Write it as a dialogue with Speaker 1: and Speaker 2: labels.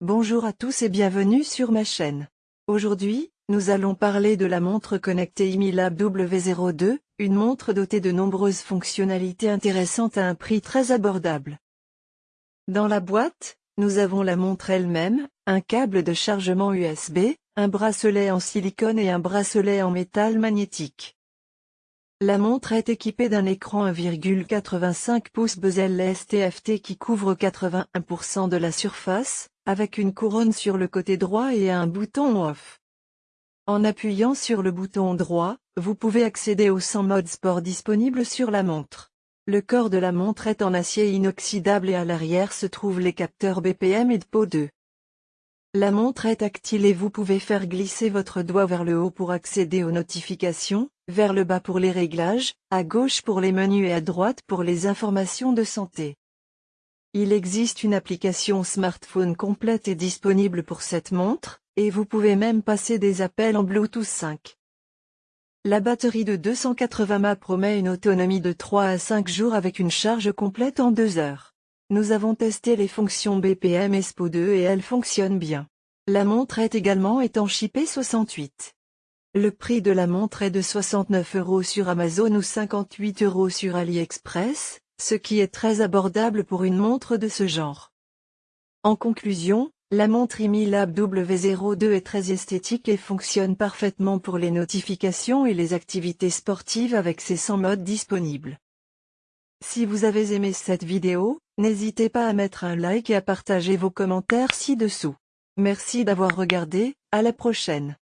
Speaker 1: Bonjour à tous et bienvenue sur ma chaîne. Aujourd'hui, nous allons parler de la montre connectée Imilab W02, une montre dotée de nombreuses fonctionnalités intéressantes à un prix très abordable. Dans la boîte, nous avons la montre elle-même, un câble de chargement USB, un bracelet en silicone et un bracelet en métal magnétique. La montre est équipée d'un écran 1,85 pouces bezel STFT qui couvre 81% de la surface, avec une couronne sur le côté droit et un bouton off. En appuyant sur le bouton droit, vous pouvez accéder au 100 mode sport disponible sur la montre. Le corps de la montre est en acier inoxydable et à l'arrière se trouvent les capteurs BPM et DPO2. La montre est tactile et vous pouvez faire glisser votre doigt vers le haut pour accéder aux notifications, vers le bas pour les réglages, à gauche pour les menus et à droite pour les informations de santé. Il existe une application smartphone complète et disponible pour cette montre, et vous pouvez même passer des appels en Bluetooth 5. La batterie de 280 mAh promet une autonomie de 3 à 5 jours avec une charge complète en 2 heures. Nous avons testé les fonctions BPM et SPO2 et elles fonctionnent bien. La montre est également étanche IP68. Le prix de la montre est de 69 euros sur Amazon ou 58 euros sur AliExpress, ce qui est très abordable pour une montre de ce genre. En conclusion, la montre IMI-Lab W02 est très esthétique et fonctionne parfaitement pour les notifications et les activités sportives avec ses 100 modes disponibles. Si vous avez aimé cette vidéo, n'hésitez pas à mettre un like et à partager vos commentaires ci-dessous. Merci d'avoir regardé, à la prochaine.